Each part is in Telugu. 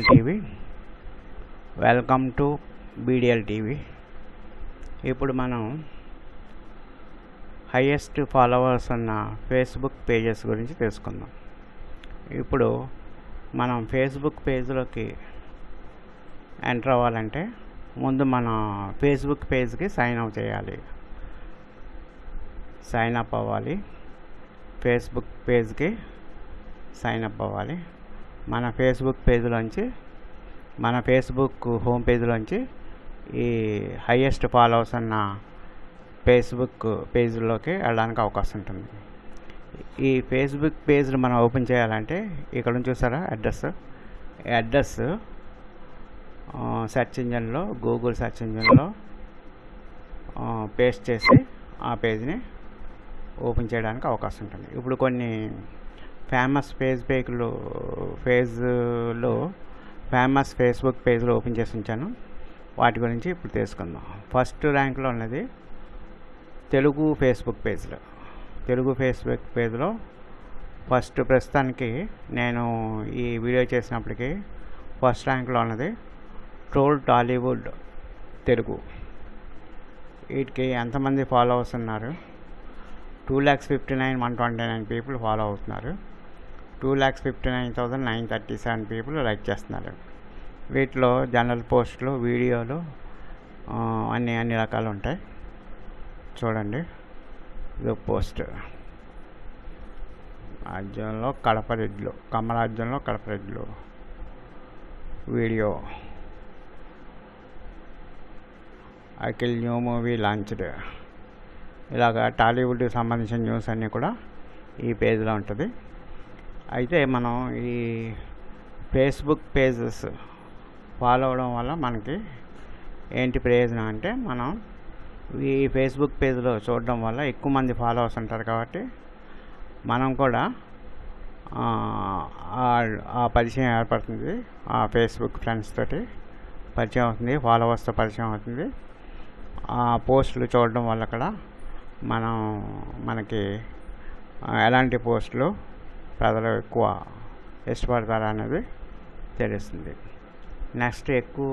TV. Welcome to BDL TV. ఇప్పుడు మనం హయ్యెస్ట్ ఫాలోవర్స్ ఉన్న ఫేస్బుక్ పేజెస్ గురించి తెలుసుకుందాం. ఇప్పుడు మనం ఫేస్బుక్ పేజ్లోకి ఎంటర్ అవ్వాలంటే ముందు మన ఫేస్బుక్ పేజ్కి సైన్ అప్ చేయాలి. సైన్ అప్ అవ్వాలి. ఫేస్బుక్ పేజ్కి సైన్ అప్ అవ్వాలి. మన ఫేస్బుక్ పేజ్లోంచి మన ఫేస్బుక్ హోమ్ పేజ్లోంచి ఈ హయ్యెస్ట్ ఫాలోవర్స్ అన్న ఫేస్బుక్ పేజ్లోకి వెళ్ళడానికి అవకాశం ఉంటుంది. ఈ ఫేస్బుక్ పేజ్ని మనం ఓపెన్ చేయాలంటే ఇక్కడ నుంచి చూసారా అడ్రస్ అడ్రస్ సెర్చ్ ఇంజన్లో గూగుల్ సెర్చ్ ఇంజన్లో పేస్ట్ చేసి ఆ పేజ్ని ఓపెన్ చేయడానికి అవకాశం ఉంటుంది. ఇప్పుడు కొన్ని ఫేమస్ ఫేస్బుక్లో ఫేజ్లో ఫేమస్ ఫేస్బుక్ పేజ్లో ఓపెన్ చేసి ఉంచాను. వాటి గురించి ఇప్పుడు తెలుసుకుందాం. ఫస్ట్ ర్యాంక్లో ఉన్నది తెలుగు ఫేస్బుక్ పేజ్లో తెలుగు ఫేస్బుక్ పేజ్లో ఫస్ట్ ప్రస్తుతానికి నేను ఈ వీడియో చేసినప్పటికీ ఫస్ట్ ర్యాంక్లో ఉన్నది ట్రోల్ టాలీవుడ్ తెలుగు. వీటికి ఎంతమంది ఫాలోవర్స్ ఉన్నారు? Two lakhs fifty nine one twenty nine people follow అవుతున్నారు. Two lakhs fifty nine thousand nine thirty seven people like చేస్తున్నారు. వీటిలో జనరల్ పోస్టులు వీడియోలు అన్ని అన్ని రకాలు ఉంటాయి. చూడండి. ఇది పోస్ట్. రాజ్యంలో కడప రెడ్లు కమరాజ్యంలో కడప రెడ్లు. Video. Akhil new movie launched. ఇలాగ టాలీవుడ్కి సంబంధించిన న్యూస్ అన్నీ కూడా ఈ పేజ్లో ఉంటుంది. అయితే మనం ఈ ఫేస్బుక్ పేజెస్ ఫాలో అవడం వల్ల మనకి ఏంటి ప్రయోజనం అంటే మనం ఈ ఫేస్బుక్ పేజ్లో చూడడం వల్ల ఎక్కువ మంది ఫాలోవర్స్ ఉంటారు కాబట్టి మనం కూడా ఆ పరిచయం ఏర్పడుతుంది. ఆ ఫేస్బుక్ ఫ్రెండ్స్ తోటి పరిచయం అవుతుంది ఫాలోవర్స్తో పరిచయం అవుతుంది. ఆ పోస్టులు చూడడం వల్ల కూడా మనం మనకి ఎలాంటి పోస్టులు ప్రజలు ఎక్కువ ఇష్టపడతారు అనేది తెలుస్తుంది. నెక్స్ట్ ఎక్కువ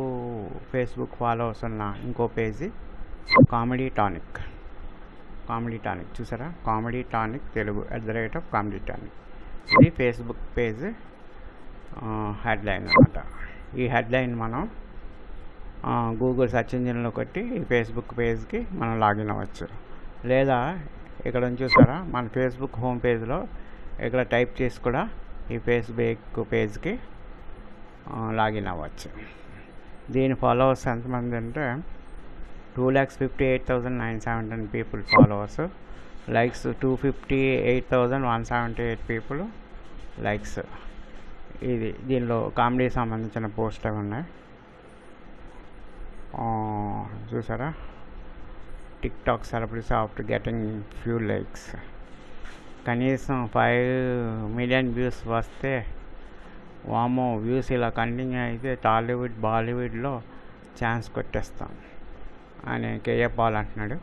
ఫేస్బుక్ ఫాలోవర్స్ ఉన్న ఇంకో page comedy tonic comedy tonic చూసారా? Comedy tonic Telugu at the rate of comedy tonic ఇది ఫేస్బుక్ పేజ్ హెడ్లైన్ అనమాట ఈ హెడ్లైన్ మనం గూగుల్ సెర్చ్ ఇంజిన్లో కొట్టి ఈ ఫేస్బుక్ పేజ్కి మనం లాగిన్ అవ్వచ్చు. లేదా ఇక్కడ చూసారా మన ఫేస్బుక్ హోమ్ పేజ్లో ఇక్కడ టైప్ చేసి కూడా ఈ ఫేస్బుక్ పేజ్కి లాగిన్ అవ్వచ్చు. దీని ఫాలోవర్స్ ఎంతమంది అంటే two lakhs fifty eight thousand nine seventeen people followers. Likes two fifty eight thousand one seventy eight people likes. ఇది దీనిలో కామెడీ సంబంధించిన పోస్ట్ ఉన్నాయి. చూసారా? TikTok celebrities after getting few likes. కనీసం ఫైవ్ మిలియన్ వ్యూస్ వస్తే వామో వ్యూస్ ఇలా కంటిన్యూ అయితే టాలీవుడ్ బాలీవుడ్లో ఛాన్స్ కొట్టేస్తాం అని కేఏ పాల్ అంటున్నాడు.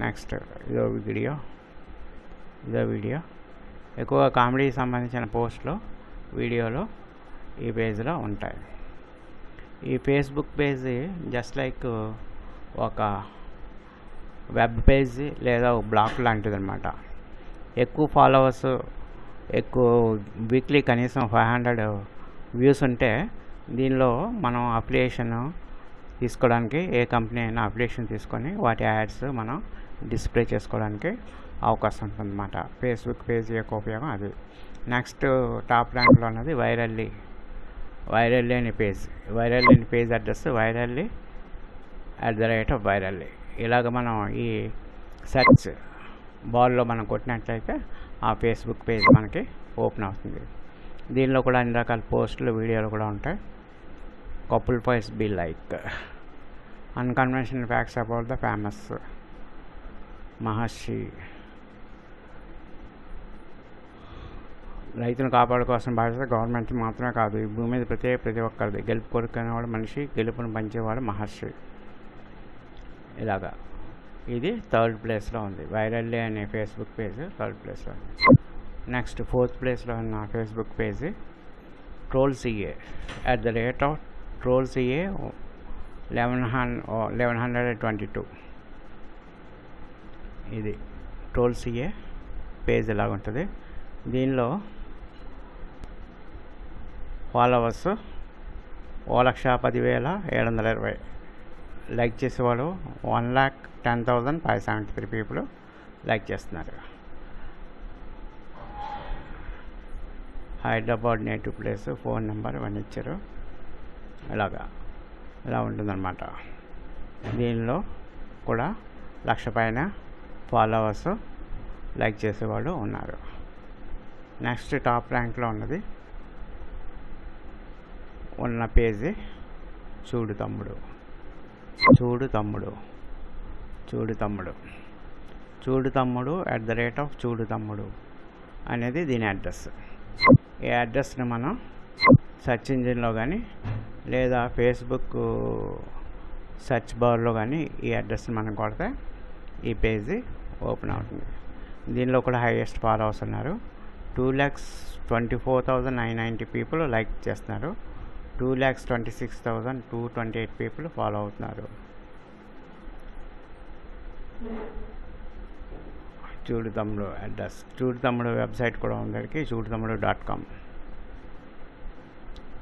నెక్స్ట్ ఇదో వీడియో. ఇదో వీడియో. ఎక్కువ కామెడీకి సంబంధించిన పోస్ట్లు వీడియోలు ఈ పేజ్లో ఉంటాయి. ఈ ఫేస్బుక్ పేజ్ జస్ట్ లైక్ ఒక వెబ్ పేజ్ లేదా ఒక బ్లాక్ లాంటిది అనమాట ఎక్కువ ఫాలోవర్స్ ఎక్కువ వీక్లీ కనీసం ఫైవ్ హండ్రెడ్ వ్యూస్ ఉంటే దీనిలో మనం అప్లికేషన్ తీసుకోవడానికి ఏ కంపెనీ అయినా అప్లికేషన్ తీసుకొని వాటి యాడ్స్ మనం డిస్ప్లే చేసుకోవడానికి అవకాశం ఉంటుందన్నమాట ఫేస్బుక్ పేజ్ యొక్క ఉపయోగం అది. నెక్స్ట్ టాప్ ర్యాంక్లో ఉన్నది వైరల్లీ వైరల్లీ అనే పేజ్ వైరల్లీ అనే page address virally at the rate of virally ఇలాగ మనం ఈ సెర్చ్ బాల్లో మనం కొట్టినట్లయితే ఆ ఫేస్బుక్ పేజ్ మనకి ఓపెన్ అవుతుంది. దీనిలో కూడా అన్ని రకాల పోస్టులు వీడియోలు కూడా ఉంటాయి. Couple fights be like unconventional facts about the famous Maharshi రైతును కాపాడుకోవాల్సిన బాధ్యత గవర్నమెంట్ మాత్రమే కాదు. ఈ భూమి మీద ప్రతి ప్రతి ఒక్కరిది. గెలుపు కోరుకునేవాడు మనిషి గెలుపును పంచేవాడు మహర్షి. ఇలాగా. ఇది థర్డ్ ప్లేస్లో ఉంది. వైరల్లీ అనే ఫేస్బుక్ పేజ్ థర్డ్ ప్లేస్లో ఉంది. నెక్స్ట్ ఫోర్త్ ప్లేస్లో ఉన్న Facebook page troll CA. At the rate of troll CA eleven hun eleven hundred twenty two ఇది ట్రోల్ సిఏ పేజ్ ఇలాగ ఉంటుంది. దీనిలో ఫాలోవర్స్ ఓ లక్ష పదివేల ఏడు వందల ఇరవై లైక్ చేసేవాళ్ళు one lakh ten thousand five seventy three people like చేస్తున్నారు. Hyderabad native place phone number ఇవన్నీ ఇచ్చారు. ఇలాగా ఇలా ఉంటుందన్నమాట. దీనిలో కూడా లక్ష పైన ఫాలోవర్స్ లైక్ చేసేవాళ్ళు ఉన్నారు. నెక్స్ట్ టాప్ ర్యాంక్లో ఉన్నది ఉన్న పేజీ చూడు తమ్ముడు. చూడు తమ్ముడు. చూడు తమ్ముడు. చూడు తమ్ముడు అట్ ద రేట్ ఆఫ్ చూడు తమ్ముడు అనేది దీని అడ్రస్ ఈ అడ్రస్ని మనం సెర్చ్ ఇంజిన్లో కానీ లేదా ఫేస్బుక్ సెర్చ్ బార్లో కానీ ఈ అడ్రస్ని మనం కొడితే ఈ పేజీ ఓపెన్ అవుతుంది. దీనిలో కూడా హైయెస్ట్ ఫాలోవర్స్ ఉన్నారు. Two lakhs twenty four thousand nine ninety people like చేస్తున్నారు. Two lakhs twenty six thousand two twenty eight people follow అవుతున్నారు. చూడు తమ్ముడు అడ్రస్. చూడు తమ్ముడు వెబ్సైట్ కూడా ఉందరికి చూడు తమ్ముడు dot com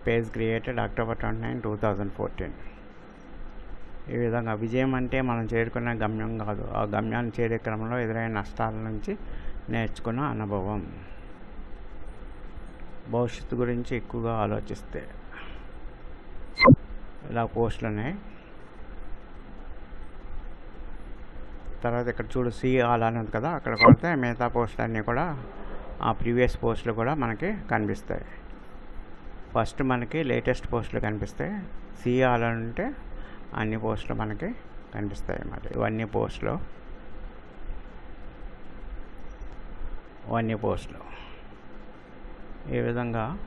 page created October twenty nine two thousand fourteen ఈ విధంగా విజయం అంటే మనం చేరుకున్న గమ్యం కాదు. ఆ గమ్యాన్ని చేరే క్రమంలో ఎదురైన నష్టాల నుంచి నేర్చుకున్న అనుభవం. భవిష్యత్తు గురించి ఎక్కువగా ఆలోచిస్తే. ఇలా పోస్టులు ఉన్నాయి తర్వాత ఇక్కడ చూడు సి ఆల్ అని ఉంది కదా అక్కడ కొడితే మిగతా పోస్టులు అన్నీ కూడా ఆ ప్రీవియస్ పోస్టులు కూడా మనకి కనిపిస్తాయి. ఫస్ట్ మనకి లేటెస్ట్ పోస్టులు కనిపిస్తాయి. సి ఆల్ అని ఉంటే అన్ని పోస్టులు మనకి కనిపిస్తాయి మరి. ఇవన్నీ పోస్టులు. ఇవన్నీ పోస్టులు. ఈ విధంగా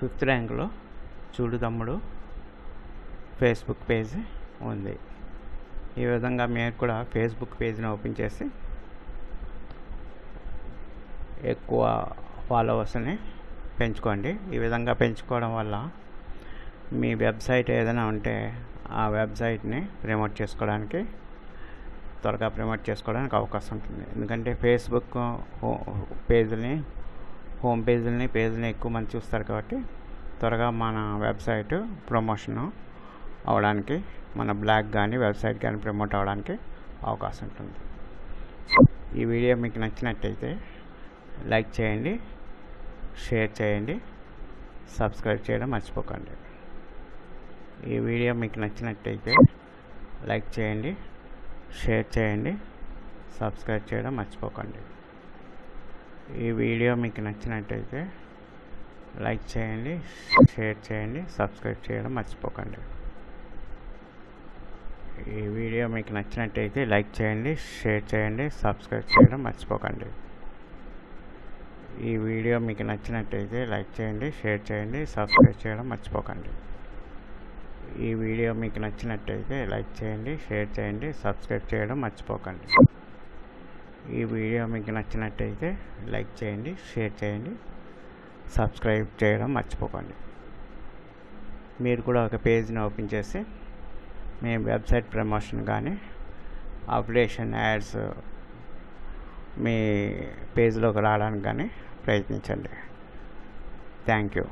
ఫిఫ్త్ ర్యాంక్లో చూడు తమ్ముడు. ఫేస్బుక్ పేజ్ ఉంది. ఈ విధంగా మీరు కూడా ఫేస్బుక్ పేజ్ని ఓపెన్ చేసి ఎక్కువ ఫాలోవర్స్ని పెంచుకోండి. ఈ విధంగా పెంచుకోవడం వల్ల మీ వెబ్సైట్ ఏదైనా ఉంటే ఆ వెబ్సైట్ని ప్రమోట్ చేసుకోవడానికి త్వరగా ప్రమోట్ చేసుకోవడానికి అవకాశం ఉంటుంది. ఎందుకంటే ఫేస్బుక్ పేజీని హోమ్ పేజీలని పేజీని ఎక్కువ మంది చూస్తారు కాబట్టి త్వరగా మన వెబ్సైట్ ప్రమోషన్ అవడానికి మన బ్లాగ్ కానీ వెబ్సైట్ కానీ ప్రమోట్ అవ్వడానికి అవకాశం ఉంటుంది. ఈ వీడియో మీకు నచ్చినట్టయితే లైక్ చేయండి షేర్ చేయండి సబ్స్క్రైబ్ చేయడం మర్చిపోకండి. ఈ వీడియో మీకు నచ్చినట్టయితే లైక్ చేయండి షేర్ చేయండి సబ్స్క్రైబ్ చేయడం మర్చిపోకండి. ఈ వీడియో మీకు నచ్చినట్టయితే లైక్ చేయండి షేర్ చేయండి సబ్స్క్రైబ్ చేయడం మర్చిపోకండి. ఈ వీడియో మీకు నచ్చినట్టయితే లైక్ చేయండి షేర్ చేయండి సబ్స్క్రైబ్ చేయడం మర్చిపోకండి. ఈ వీడియో మీకు నచ్చినట్టయితే లైక్ చేయండి షేర్ చేయండి సబ్స్క్రైబ్ చేయడం మర్చిపోకండి. ఈ వీడియో మీకు నచ్చినట్టయితే లైక్ చేయండి షేర్ చేయండి సబ్స్క్రైబ్ చేయడం మర్చిపోకండి. ఈ వీడియో మీకు నచ్చినట్టయితే లైక్ చేయండి షేర్ చేయండి సబ్స్క్రైబ్ చేయడం మర్చిపోకండి. మీరు కూడా ఒక పేజ్ని ఓపెన్ చేసి మీ వెబ్సైట్ ప్రమోషన్ కానీ అప్డేషన్ యాడ్స్ మీ పేజ్లోకి రావడానికి కానీ ప్రయత్నించండి. Thank you.